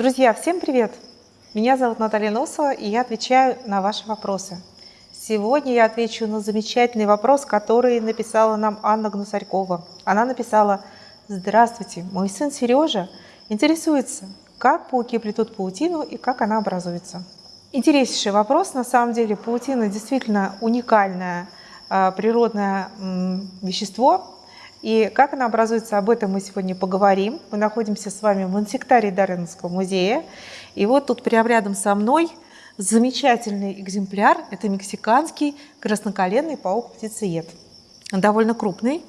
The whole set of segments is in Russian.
Друзья, всем привет! Меня зовут Наталья Носова, и я отвечаю на ваши вопросы. Сегодня я отвечу на замечательный вопрос, который написала нам Анна Гнусарькова. Она написала «Здравствуйте, мой сын Сережа интересуется, как пауки плетут паутину и как она образуется». Интереснейший вопрос. На самом деле паутина действительно уникальное а, природное вещество, и как она образуется, об этом мы сегодня поговорим. Мы находимся с вами в инсектарии Дарвиновского музея. И вот тут прямо рядом со мной замечательный экземпляр. Это мексиканский красноколенный паук-птицеед. Довольно крупный,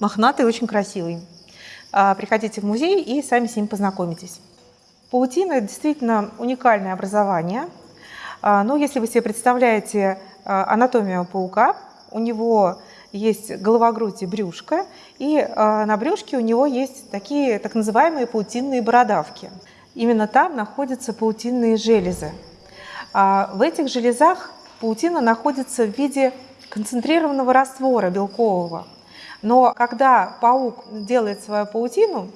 мохнатый, очень красивый. А, приходите в музей и сами с ним познакомитесь. Паутина – действительно уникальное образование. А, но если вы себе представляете а, анатомию паука, у него есть голова, грудь и брюшко, и э, на брюшке у него есть такие так называемые паутинные бородавки. Именно там находятся паутинные железы. А в этих железах паутина находится в виде концентрированного раствора белкового. Но когда паук делает свою паутину,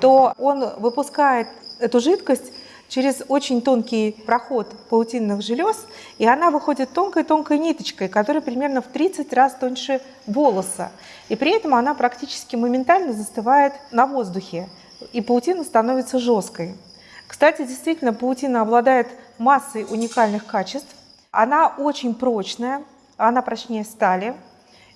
то он выпускает эту жидкость через очень тонкий проход паутинных желез, и она выходит тонкой-тонкой ниточкой, которая примерно в 30 раз тоньше волоса. И при этом она практически моментально застывает на воздухе, и паутина становится жесткой. Кстати, действительно, паутина обладает массой уникальных качеств. Она очень прочная, она прочнее стали,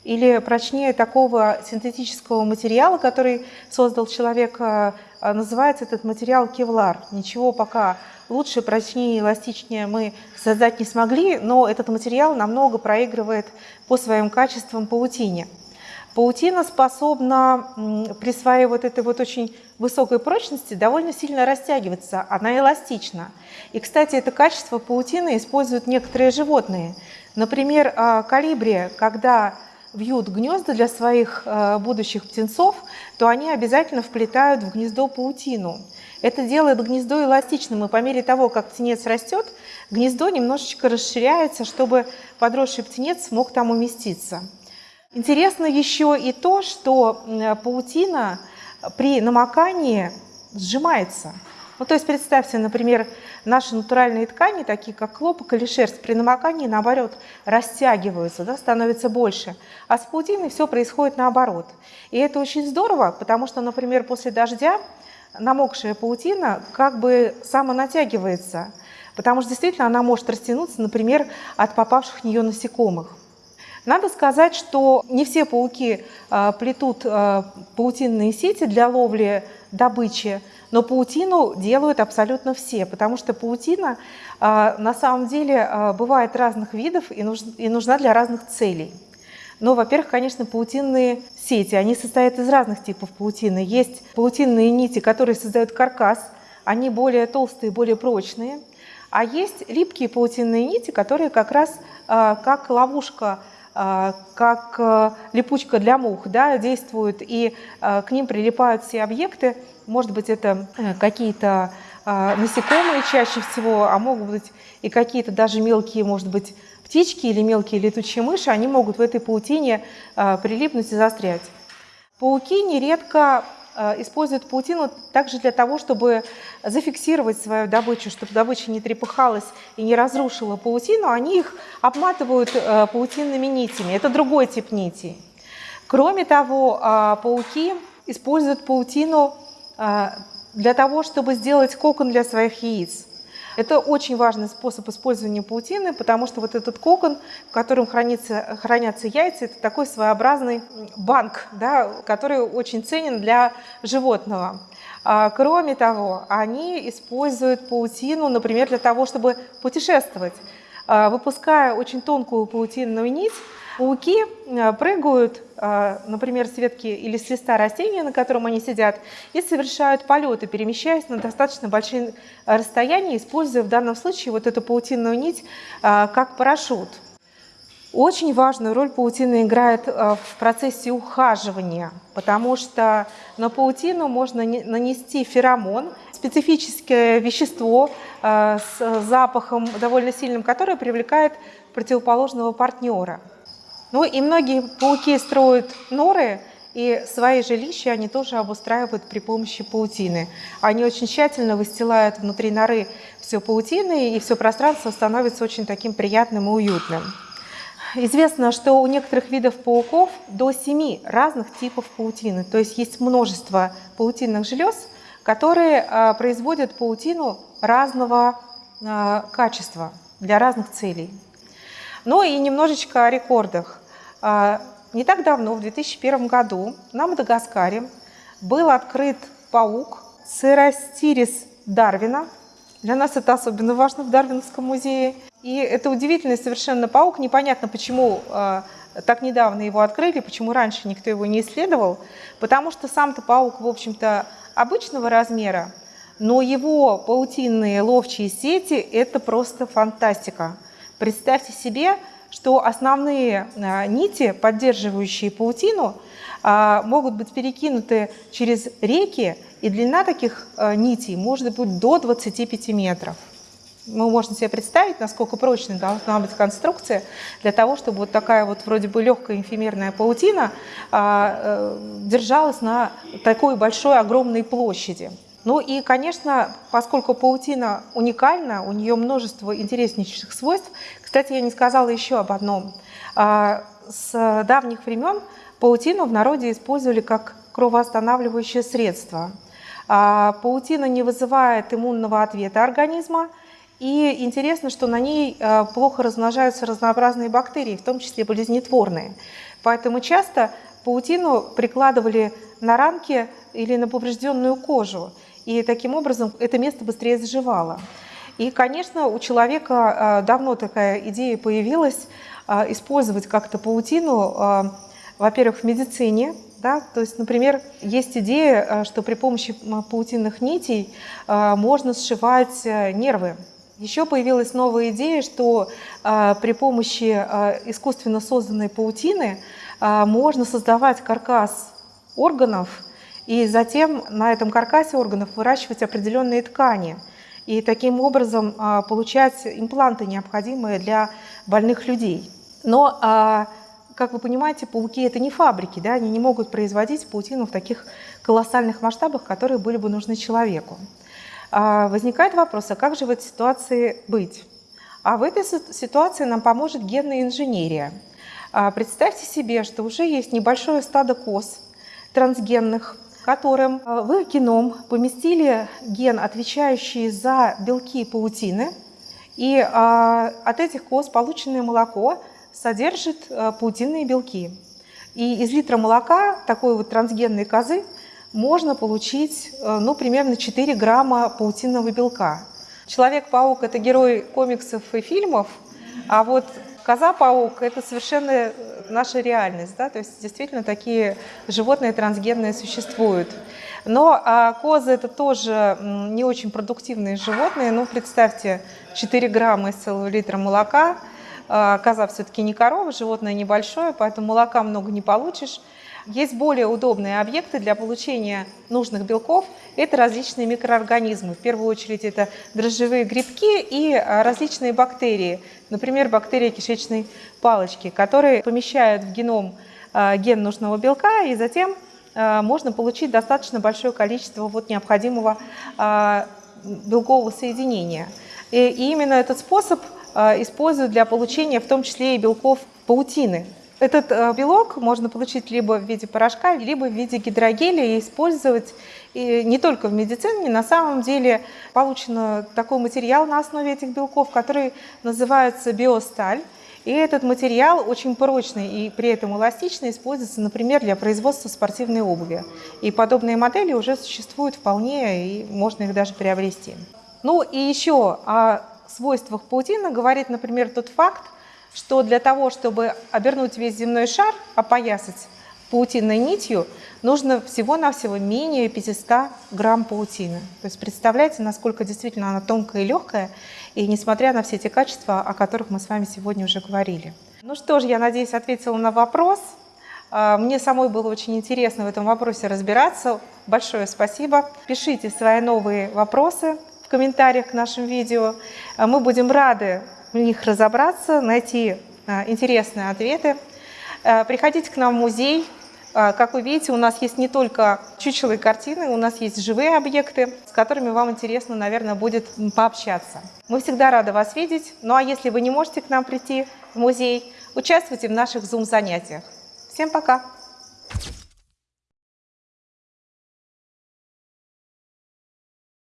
или прочнее такого синтетического материала, который создал человек, э, называется этот материал кевлар. Ничего пока лучше, прочнее, эластичнее мы создать не смогли, но этот материал намного проигрывает по своим качествам паутине. Паутина способна при своей вот этой вот очень высокой прочности довольно сильно растягиваться, она эластична. И, кстати, это качество паутины используют некоторые животные. Например, а, калибри, когда вьют гнезда для своих э, будущих птенцов, то они обязательно вплетают в гнездо паутину. Это делает гнездо эластичным, и по мере того, как птенец растет, гнездо немножечко расширяется, чтобы подросший птенец смог там уместиться. Интересно еще и то, что паутина при намокании сжимается. Ну, то есть представьте, например, наши натуральные ткани, такие как хлопок или шерсть, при намокании, наоборот, растягиваются, да, становятся больше. А с паутиной все происходит наоборот. И это очень здорово, потому что, например, после дождя намокшая паутина как бы самонатягивается, потому что действительно она может растянуться, например, от попавших в нее насекомых. Надо сказать, что не все пауки э, плетут э, паутинные сети для ловли добычи, но паутину делают абсолютно все, потому что паутина а, на самом деле а, бывает разных видов и, нуж, и нужна для разных целей. Но, во-первых, конечно, паутинные сети, они состоят из разных типов паутины. Есть паутинные нити, которые создают каркас, они более толстые, более прочные. А есть липкие паутинные нити, которые как раз а, как ловушка как липучка для мух да, действуют, и к ним прилипают все объекты, может быть, это э, какие-то а, насекомые чаще всего, а могут быть и какие-то даже мелкие, может быть, птички или мелкие летучие мыши, они могут в этой паутине а, прилипнуть и застрять. Пауки нередко а, используют паутину также для того, чтобы зафиксировать свою добычу, чтобы добыча не трепыхалась и не разрушила паутину, они их обматывают паутинными нитями. Это другой тип нитей. Кроме того, пауки используют паутину для того, чтобы сделать кокон для своих яиц. Это очень важный способ использования паутины, потому что вот этот кокон, в котором хранится, хранятся яйца, это такой своеобразный банк, да, который очень ценен для животного. А, кроме того, они используют паутину, например, для того, чтобы путешествовать. А, выпуская очень тонкую паутинную нить, Пауки э, прыгают, э, например, с ветки или с листа растения, на котором они сидят, и совершают полеты, перемещаясь на достаточно большие расстояния, используя в данном случае вот эту паутинную нить э, как парашют. Очень важную роль паутина играет в процессе ухаживания, потому что на паутину можно нанести феромон, специфическое вещество с запахом довольно сильным, которое привлекает противоположного партнера. Ну и многие пауки строят норы И свои жилища они тоже обустраивают при помощи паутины. Они очень тщательно выстилают внутри норы все паутины, и все пространство становится очень таким приятным и уютным. Известно, что у некоторых видов пауков до 7 разных типов паутины. То есть есть множество паутинных желез, которые а, производят паутину разного а, качества для разных целей. Ну и немножечко о рекордах. А, не так давно, в 2001 году, на Мадагаскаре был открыт паук Церастирис Дарвина. Для нас это особенно важно в Дарвиновском музее. И это удивительный совершенно паук. Непонятно, почему э, так недавно его открыли, почему раньше никто его не исследовал. Потому что сам-то паук, в общем-то, обычного размера, но его паутинные ловчие сети – это просто фантастика. Представьте себе, что основные а, нити, поддерживающие паутину, а, могут быть перекинуты через реки, и длина таких а, нитей может быть до 25 метров. Мы можем себе представить, насколько прочной должна быть конструкция для того, чтобы вот такая вот вроде бы легкая инфимерная паутина э, держалась на такой большой огромной площади. Ну и, конечно, поскольку паутина уникальна, у нее множество интереснейших свойств. Кстати, я не сказала еще об одном. А, с давних времен паутину в народе использовали как кровоостанавливающее средство. А, паутина не вызывает иммунного ответа организма, и интересно, что на ней а, плохо размножаются разнообразные бактерии, в том числе болезнетворные. Поэтому часто паутину прикладывали на ранки или на поврежденную кожу и таким образом это место быстрее заживало. И, конечно, у человека а, давно такая идея появилась а, использовать как-то паутину, а, во-первых, в медицине, да? То есть, например, есть идея, что при помощи паутинных нитей можно сшивать нервы. Еще появилась новая идея, что при помощи искусственно созданной паутины можно создавать каркас органов, и затем на этом каркасе органов выращивать определенные ткани и таким образом а, получать импланты, необходимые для больных людей. Но, а, как вы понимаете, пауки – это не фабрики, да? они не могут производить паутину в таких колоссальных масштабах, которые были бы нужны человеку. А, возникает вопрос, а как же в этой ситуации быть? А в этой ситуации нам поможет генная инженерия. Представьте себе, что уже есть небольшое стадо коз трансгенных, которым э, в геном поместили ген, отвечающий за белки паутины, и э, от этих коз полученное молоко содержит э, паутинные белки. И из литра молока такой вот трансгенной козы можно получить ну, примерно 4 грамма паутинного белка. Человек-паук – это герой комиксов и фильмов, а вот коза-паук – это совершенно наша реальность. Да? То есть действительно такие животные трансгенные существуют. Но а, козы это тоже не очень продуктивные животные. Ну, представьте, 4 грамма из целого литра молока. А, коза все-таки не корова, животное небольшое, поэтому молока много не получишь. Есть более удобные объекты для получения нужных белков. Это различные микроорганизмы. В первую очередь это дрожжевые грибки и а, различные бактерии. Например, бактерии кишечной палочки, которые помещают в геном а, ген нужного белка, и затем а, можно получить достаточно большое количество вот необходимого белкового соединения. И именно этот способ используют для получения в том числе и белков паутины. Этот э, белок можно получить либо в виде порошка, либо в виде гидрогеля и использовать и не только в медицине. На самом деле получен такой материал на основе этих белков, который называется биосталь. И этот материал очень прочный и при этом эластичный, используется, например, для производства спортивной обуви. И подобные модели уже существуют вполне, и можно их даже приобрести. Ну и еще о свойствах паутины говорит, например, тот факт, что для того, чтобы обернуть весь земной шар, опоясать паутинной нитью, нужно всего-навсего менее 500 грамм паутины. То есть представляете, насколько действительно она тонкая и легкая, и несмотря на все эти качества, о которых мы с вами сегодня уже говорили. Ну что ж, я надеюсь, ответила на вопрос. А, мне самой было очень интересно в этом вопросе разбираться. Большое спасибо. Пишите свои новые вопросы в комментариях к нашим видео. А мы будем рады в них разобраться, найти а, интересные ответы. А, приходите к нам в музей. А, Как вы видите, у нас есть не только чучелые картины, у нас есть живые объекты, с которыми вам интересно, наверное, будет пообщаться. Мы всегда рады вас видеть. Ну а если вы не можете к нам прийти в музей, участвуйте в наших Zoom-занятиях. Всем пока!